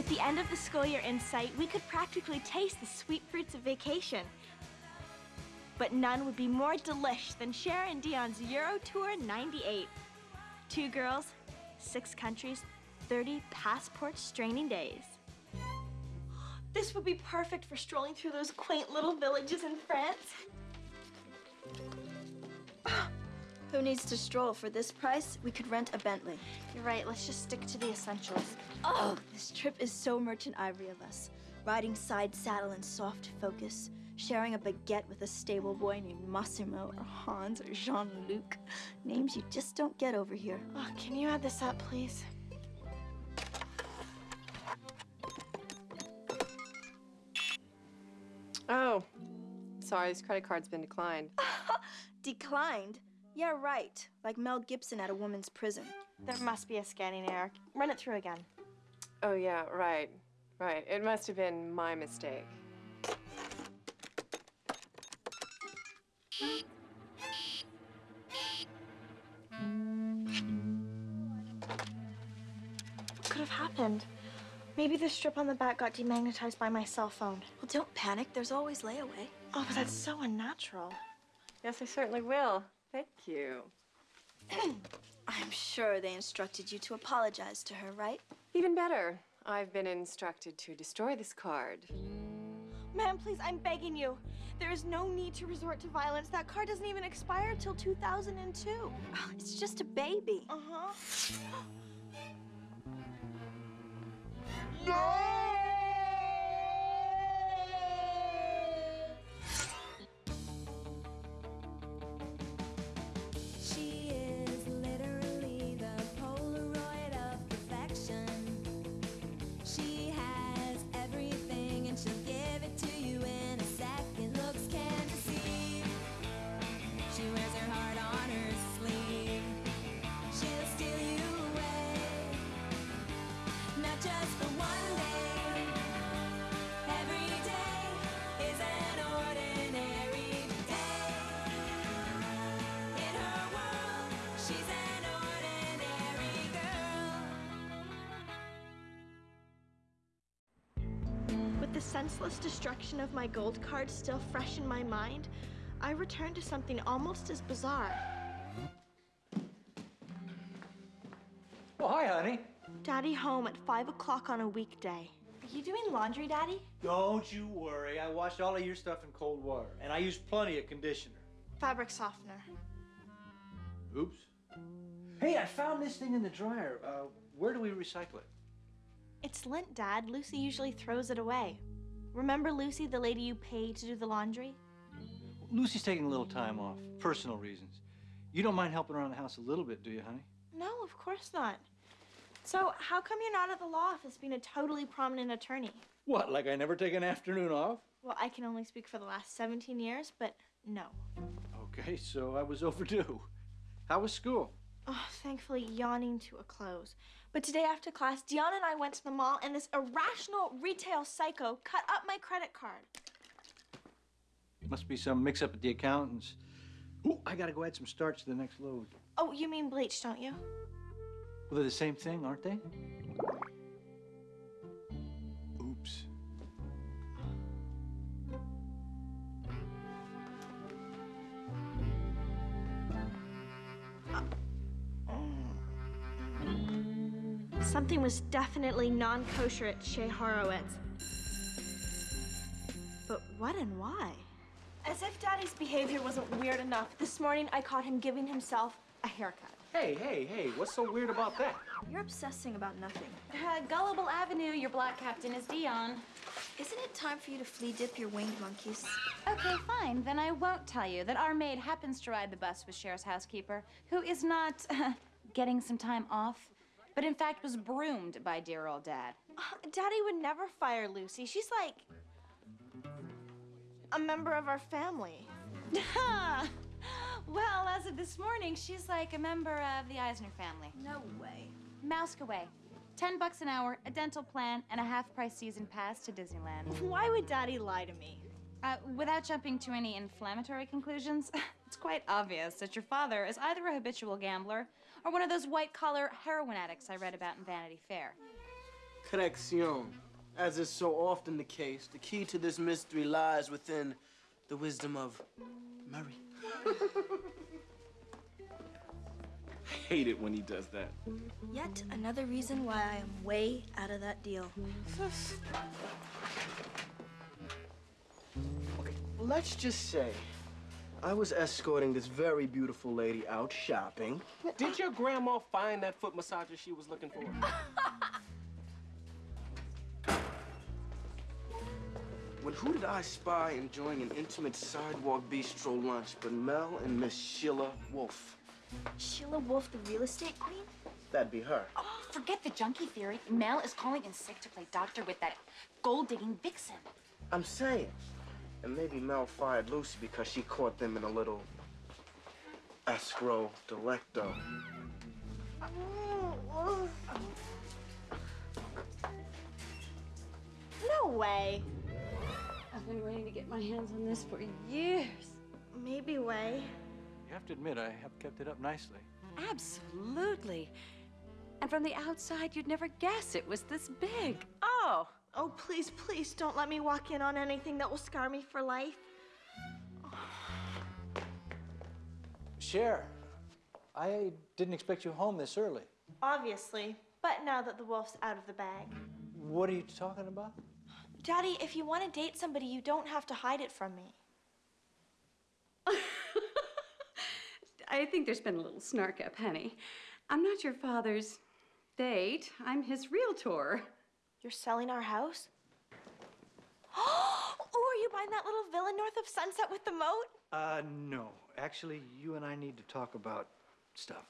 With the end of the school year in sight, we could practically taste the sweet fruits of vacation. But none would be more delish than Cher and Dion's Euro Tour 98. Two girls, six countries, 30 passport straining days. This would be perfect for strolling through those quaint little villages in France. Who needs to stroll? For this price, we could rent a Bentley. You're right, let's just stick to the essentials. Oh, this trip is so merchant ivory of us. Riding side saddle in soft focus, sharing a baguette with a stable boy named Massimo or Hans or Jean-Luc. Names you just don't get over here. Oh, can you add this up, please? Oh, sorry, this credit card's been declined. Declined? Yeah, right. Like Mel Gibson at a woman's prison. There must be a scanning error. Run it through again. Oh, yeah, right, right. It must have been my mistake. What could have happened? Maybe the strip on the back got demagnetized by my cell phone. Well, don't panic. There's always layaway. Oh, but that's so unnatural. Yes, I certainly will. Thank you. I'm sure they instructed you to apologize to her, right? Even better, I've been instructed to destroy this card. Ma'am, please, I'm begging you. There is no need to resort to violence. That card doesn't even expire till 2002. Oh, it's just a baby. Uh-huh. She senseless destruction of my gold card still fresh in my mind, I returned to something almost as bizarre. Oh, hi, honey. Daddy home at 5 o'clock on a weekday. Are you doing laundry, Daddy? Don't you worry. I washed all of your stuff in cold water, and I used plenty of conditioner. Fabric softener. Oops. Hey, I found this thing in the dryer. Uh, where do we recycle it? It's lint, Dad. Lucy usually throws it away. Remember Lucy, the lady you paid to do the laundry? Lucy's taking a little time off, personal reasons. You don't mind helping around the house a little bit, do you, honey? No, of course not. So, how come you're not at the law office being a totally prominent attorney? What, like I never take an afternoon off? Well, I can only speak for the last 17 years, but no. Okay, so I was overdue. How was school? Oh, thankfully, yawning to a close. But today after class, Dion and I went to the mall, and this irrational retail psycho cut up my credit card. Must be some mix-up at the accountants. Ooh, I gotta go add some starch to the next load. Oh, you mean bleach, don't you? Well, they're the same thing, aren't they? Something was definitely non kosher at Chez Horowitz. But what and why? As if Daddy's behavior wasn't weird enough, this morning I caught him giving himself a haircut. Hey, hey, hey, what's so weird about that? You're obsessing about nothing. Uh, Gullible Avenue, your black captain is Dion. Isn't it time for you to flea dip your winged monkeys? Okay, fine. Then I won't tell you that our maid happens to ride the bus with Cher's housekeeper, who is not getting some time off, but in fact was broomed by dear old dad. Uh, Daddy would never fire Lucy. She's like a member of our family. well, as of this morning, she's like a member of the Eisner family. No way. Mouse away. Ten bucks an hour, a dental plan, and a half-price season pass to Disneyland. Why would Daddy lie to me? Uh, without jumping to any inflammatory conclusions, it's quite obvious that your father is either a habitual gambler or one of those white-collar heroin addicts I read about in Vanity Fair. Correction. As is so often the case, the key to this mystery lies within the wisdom of Murray. I hate it when he does that. Yet another reason why I am way out of that deal. Okay, let's just say I was escorting this very beautiful lady out shopping. Did your grandma find that foot massager she was looking for? When who did I spy enjoying an intimate sidewalk bistro lunch but Mel and Miss Sheila Wolf? Sheila Wolf, the real estate queen? That'd be her. Oh, forget the junkie theory. Mel is calling in sick to play doctor with that gold-digging vixen. I'm saying. And maybe Mel fired Lucy because she caught them in a little escrow delicto. No way. I've been waiting to get my hands on this for years. Maybe way. You have to admit, I have kept it up nicely. Absolutely. And from the outside, you'd never guess it was this big. Oh. Oh, please, please don't let me walk in on anything that will scar me for life. Cher, I didn't expect you home this early. Obviously. But now that the wolf's out of the bag. What are you talking about? Daddy, if you want to date somebody, you don't have to hide it from me. I think there's been a little snark up, honey. I'm not your father's date. I'm his realtor. You're selling our house? Oh, are you buying that little villa north of Sunset with the moat? Uh, no. Actually, you and I need to talk about stuff.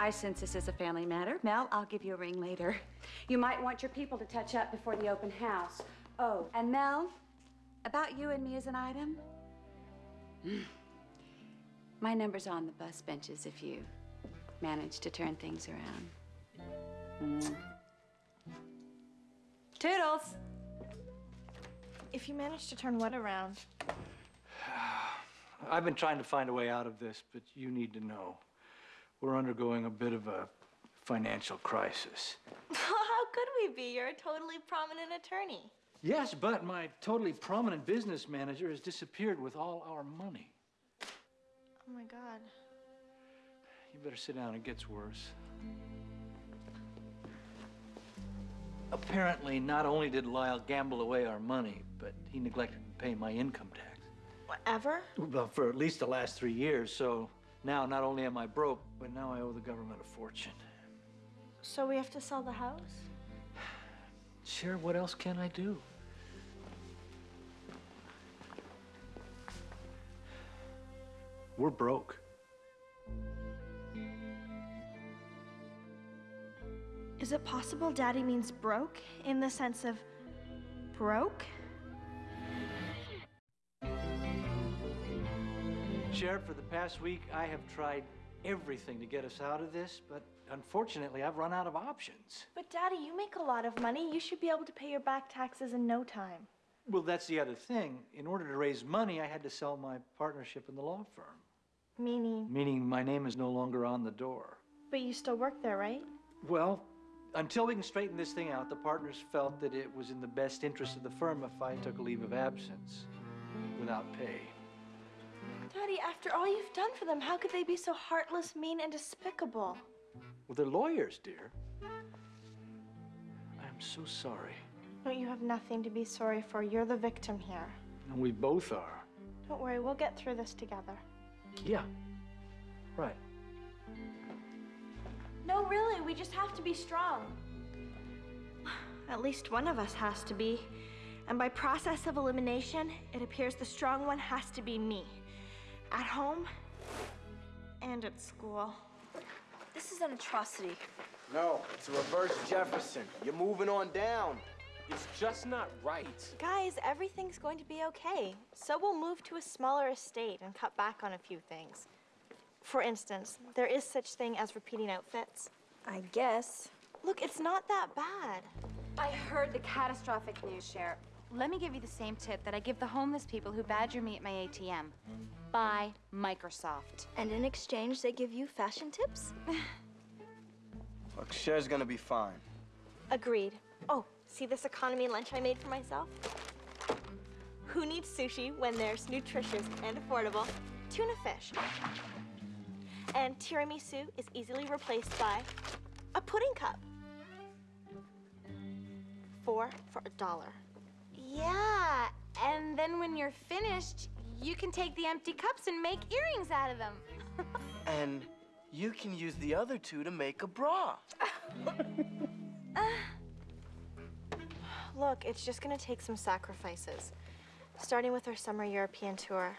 I sense this is a family matter. Mel, I'll give you a ring later. You might want your people to touch up before the open house. Oh, and Mel, about you and me as an item? My number's on the bus benches if you manage to turn things around. Mm. Toodles! If you manage to turn what around? I've been trying to find a way out of this, but you need to know. We're undergoing a bit of a financial crisis. How could we be? You're a totally prominent attorney. Yes, but my totally prominent business manager has disappeared with all our money. Oh my god. You better sit down, it gets worse. Apparently, not only did Lyle gamble away our money, but he neglected to pay my income tax. Whatever? Well, for at least the last three years, so now not only am I broke, but now I owe the government a fortune. So we have to sell the house? Cher, what else can I do? We're broke. Is it possible Daddy means broke in the sense of broke? Sheriff, for the past week, I have tried everything to get us out of this, but unfortunately, I've run out of options. But Daddy, you make a lot of money. You should be able to pay your back taxes in no time. Well, that's the other thing. In order to raise money, I had to sell my partnership in the law firm, Meaning, meaning my name is no longer on the door. but you still work there, right? Well, until we can straighten this thing out, the partners felt that it was in the best interest of the firm if I took a leave of absence without pay. Daddy, after all you've done for them, how could they be so heartless, mean, and despicable? Well, they're lawyers, dear. I am so sorry. No, you have nothing to be sorry for. You're the victim here. And we both are. Don't worry, we'll get through this together. Yeah. Right. No, really, we just have to be strong. At least one of us has to be. And by process of elimination, it appears the strong one has to be me. At home and at school. This is an atrocity. No, it's a reverse Jefferson. You're moving on down. It's just not right. Guys, everything's going to be okay. So we'll move to a smaller estate and cut back on a few things. For instance, there is such thing as repeating outfits. I guess. Look, it's not that bad. I heard the catastrophic news, Sheriff. Let me give you the same tip that I give the homeless people who badger me at my ATM. Buy Microsoft. And in exchange, they give you fashion tips? Look, Cher's gonna be fine. Agreed. Oh, see this economy lunch I made for myself? Who needs sushi when there's nutritious and affordable tuna fish? And tiramisu is easily replaced by a pudding cup. Four for a dollar. Yeah, and then when you're finished, you can take the empty cups and make earrings out of them. And you can use the other two to make a bra. Look, it's just gonna take some sacrifices. Starting with our summer European tour.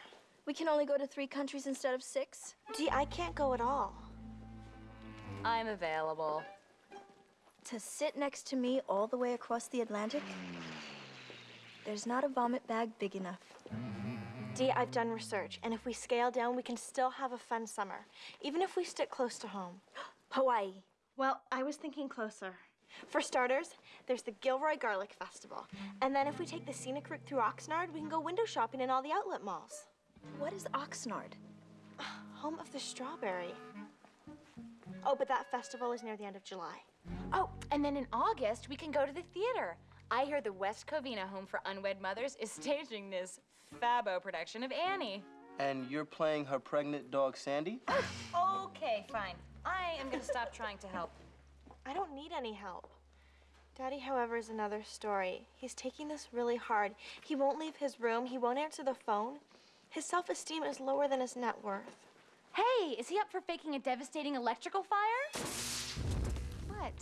We can only go to three countries instead of six. Dee, I can't go at all. I'm available. To sit next to me all the way across the Atlantic? There's not a vomit bag big enough. Dee, I've done research, and if we scale down, we can still have a fun summer, even if we stick close to home. Hawaii. Well, I was thinking closer. For starters, there's the Gilroy Garlic Festival. And then if we take the scenic route through Oxnard, we can go window shopping in all the outlet malls. What is Oxnard? Home of the strawberry. Oh, but that festival is near the end of July. Oh, and then in August, we can go to the theater. I hear the West Covina Home for Unwed Mothers is staging this Fabo production of Annie. And you're playing her pregnant dog, Sandy? Okay, fine. I am gonna stop trying to help. I don't need any help. Daddy, however, is another story. He's taking this really hard. He won't leave his room. He won't answer the phone. His self-esteem is lower than his net worth. Hey, is he up for faking a devastating electrical fire? What?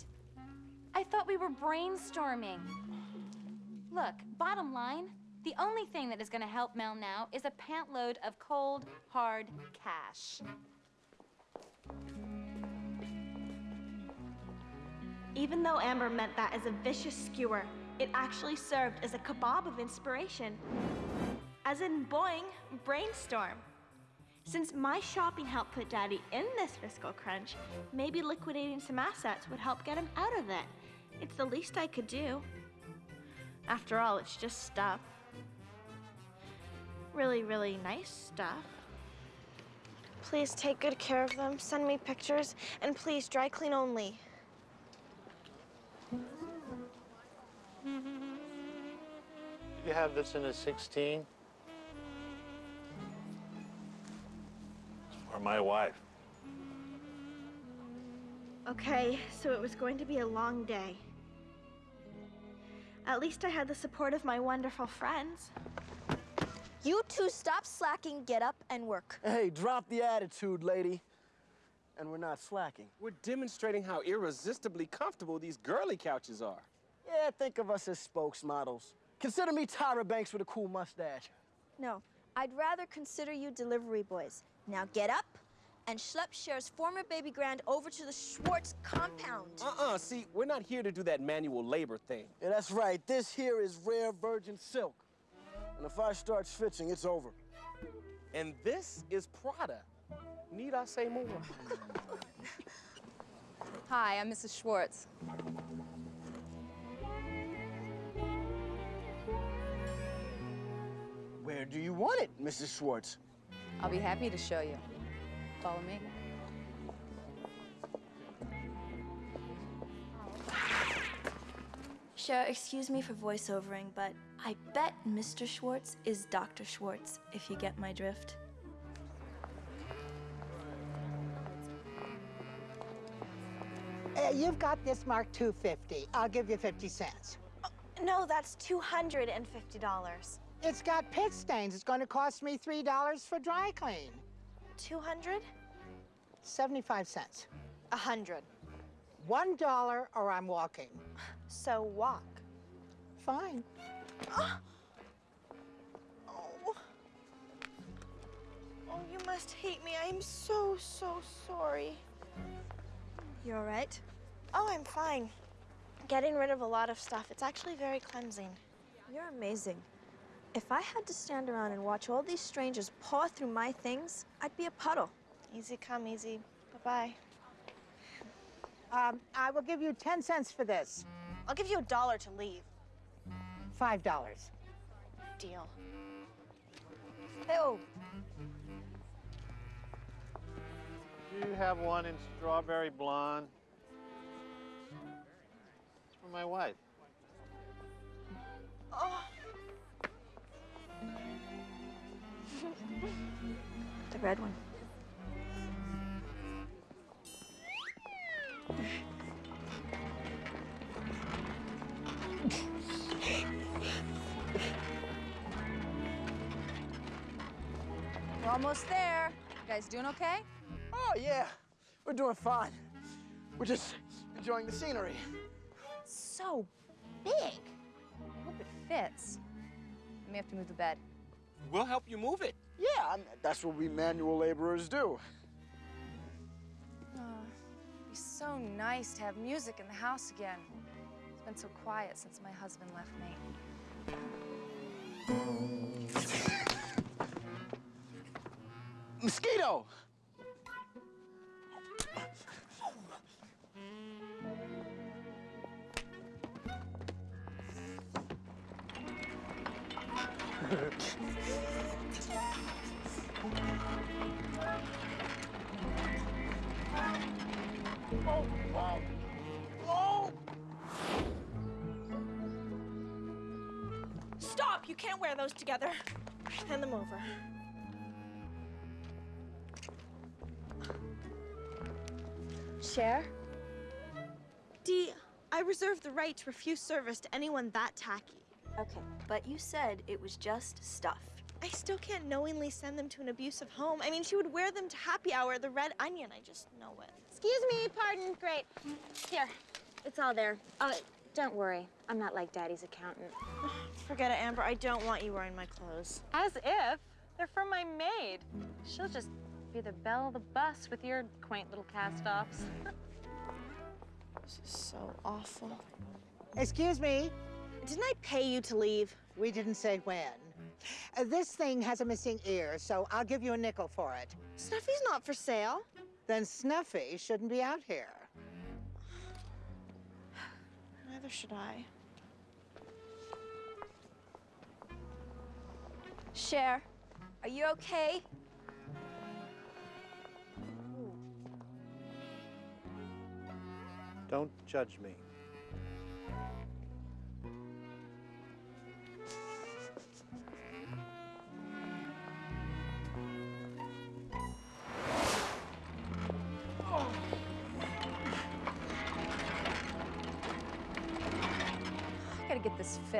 I thought we were brainstorming. Look, bottom line, the only thing that is gonna help Mel now is a pant load of cold, hard cash. Even though Amber meant that as a vicious skewer, it actually served as a kebab of inspiration. As in Boeing brainstorm. Since my shopping helped put Daddy in this fiscal crunch, maybe liquidating some assets would help get him out of it. It's the least I could do. After all, it's just stuff. Really, really nice stuff. Please take good care of them, send me pictures, and please dry clean only. You have this in a 16? My wife. Okay, so it was going to be a long day. At least I had the support of my wonderful friends. You two stop slacking, get up, and work. Hey, drop the attitude, lady. And we're not slacking. We're demonstrating how irresistibly comfortable these girly couches are. Yeah, think of us as spokesmodels. Consider me Tyra Banks with a cool mustache. No, I'd rather consider you delivery boys. Now get up and schlep Cher's former baby grand over to the Schwartz compound. Uh-uh, see, we're not here to do that manual labor thing. Yeah, that's right. This here is rare virgin silk. And if I start switching, it's over. And this is Prada. Need I say more? Hi, I'm Mrs. Schwartz. Where do you want it, Mrs. Schwartz? I'll be happy to show you. Follow me. Cher, excuse me for voiceovering, but I bet Mr. Schwartz is Dr. Schwartz, if you get my drift. Uh, you've got this Mark 250. I'll give you 50 cents. No, that's $250. It's got pit stains. It's going to cost me $3 for dry clean. 200? 75 cents. A hundred. One dollar or I'm walking. So walk. Fine. Oh. Oh, you must hate me. I am so, so sorry. You all right? Oh, I'm fine. Getting rid of a lot of stuff. It's actually very cleansing. You're amazing. If I had to stand around and watch all these strangers paw through my things, I'd be a puddle. Easy come, easy. Bye-bye. Um, I will give you 10 cents for this. I'll give you a dollar to leave. Five dollars. Deal. Oh, Do you have one in strawberry blonde? It's for my wife. Oh. The red one. We're almost there. You guys doing okay? Oh, yeah. We're doing fine. We're just enjoying the scenery. So big. I hope it fits. We may have to move the bed. We'll help you move it. Yeah, I mean, that's what we manual laborers do. Oh, it'd be so nice to have music in the house again. It's been so quiet since my husband left me. Mosquito! Stop! You can't wear those together. Hand them over. Cher? Dee, I reserve the right to refuse service to anyone that tacky. Okay, but you said it was just stuff. I still can't knowingly send them to an abusive home. I mean, she would wear them to happy hour, the red onion. I just know it. Excuse me, pardon. Great. Here, it's all there. Uh, don't worry. I'm not like Daddy's accountant. Forget it, Amber. I don't want you wearing my clothes. As if. They're from my maid. She'll just be the belle of the bus with your quaint little cast-offs. This is so awful. Excuse me. Didn't I pay you to leave? We didn't say when. Uh, this thing has a missing ear, so I'll give you a nickel for it. Snuffy's not for sale. Then Snuffy shouldn't be out here. Neither should I. Cher, are you okay? Don't judge me.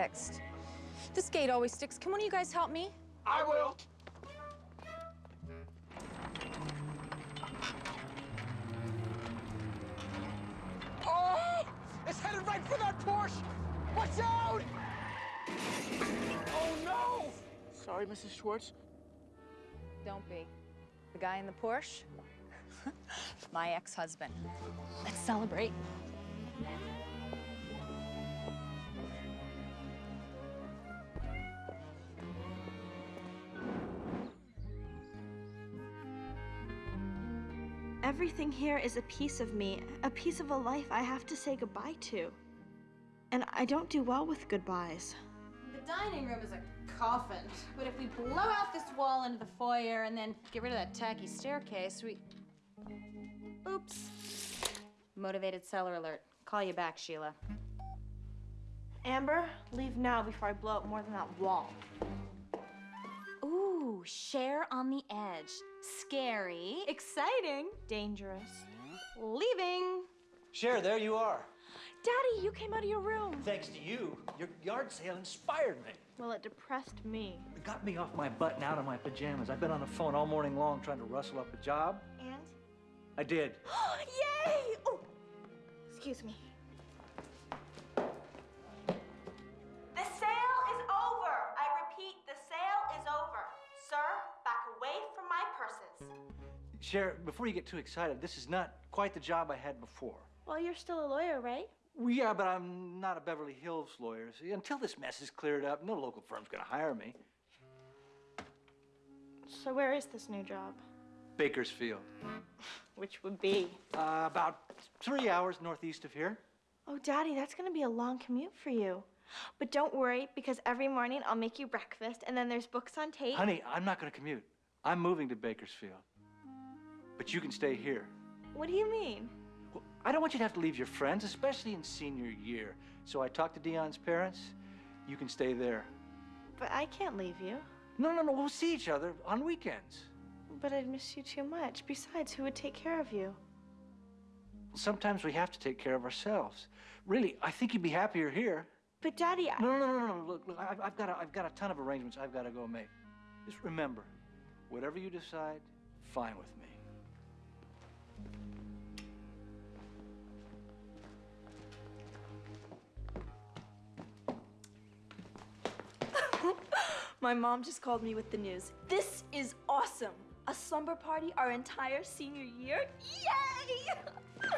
Fixed. This gate always sticks. Can one of you guys help me? I will. Oh! It's headed right for that Porsche! Watch out! Oh no! Sorry, Mrs. Schwartz. Don't be. The guy in the Porsche? My ex-husband. Let's celebrate. Here is a piece of me, a piece of a life I have to say goodbye to. And I don't do well with goodbyes. The dining room is a coffin, but if we blow out this wall into the foyer and then get rid of that tacky staircase, we... Oops. Motivated seller alert. Call you back, Sheila. Amber, leave now before I blow up more than that wall. Ooh, Cher on the edge. Scary. Exciting. Dangerous. Leaving. Cher, there you are. Daddy, you came out of your room. Thanks to you, your yard sale inspired me. Well, it depressed me. It got me off my butt and out of my pajamas. I've been on the phone all morning long trying to rustle up a job. And? I did. Yay! Oh, excuse me. Cher, before you get too excited, this is not quite the job I had before. Well, you're still a lawyer, right? Well, yeah, but I'm not a Beverly Hills lawyer. See, until this mess is cleared up, no local firm's gonna hire me. So where is this new job? Bakersfield. Which would be? Uh, about three hours northeast of here. Oh, Daddy, that's gonna be a long commute for you. But don't worry, because every morning I'll make you breakfast, and then there's books on tape. Honey, I'm not gonna commute. I'm moving to Bakersfield. But you can stay here. What do you mean? Well, I don't want you to have to leave your friends, especially in senior year. So I talked to Dion's parents. You can stay there. But I can't leave you. No, no, no. We'll see each other on weekends. But I'd miss you too much. Besides, who would take care of you? Sometimes we have to take care of ourselves. Really, I think you'd be happier here. But Daddy, I... No, no, no, no, no. Look, look. I've, I've got a, I've got a ton of arrangements I've got to go make. Just remember, whatever you decide, fine with me. My mom just called me with the news. This is awesome. A slumber party our entire senior year? Yay!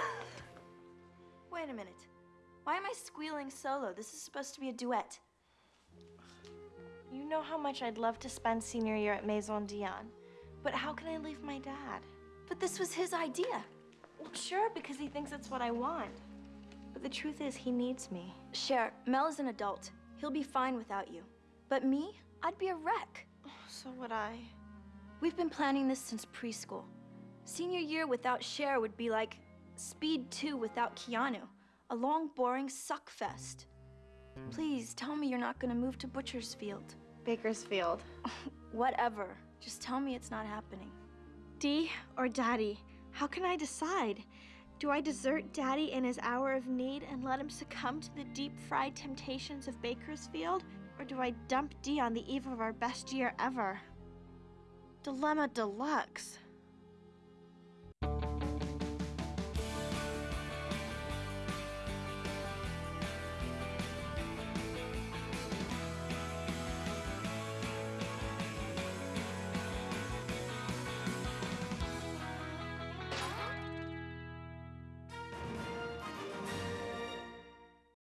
Wait a minute. Why am I squealing solo? This is supposed to be a duet. You know how much I'd love to spend senior year at Maison Dion. But how can I leave my dad? But this was his idea. Well, sure, because he thinks it's what I want. But the truth is, he needs me. Cher, Mel is an adult. He'll be fine without you. But me, I'd be a wreck. So would I. We've been planning this since preschool. Senior year without Cher would be like Speed 2 without Keanu. A long, boring suck fest. Please tell me you're not gonna move to Butchersfield. Bakersfield. Whatever. Just tell me it's not happening. D or Daddy? How can I decide? Do I desert Daddy in his hour of need and let him succumb to the deep fried temptations of Bakersfield? Do I dump D on the eve of our best year ever? Dilemma deluxe.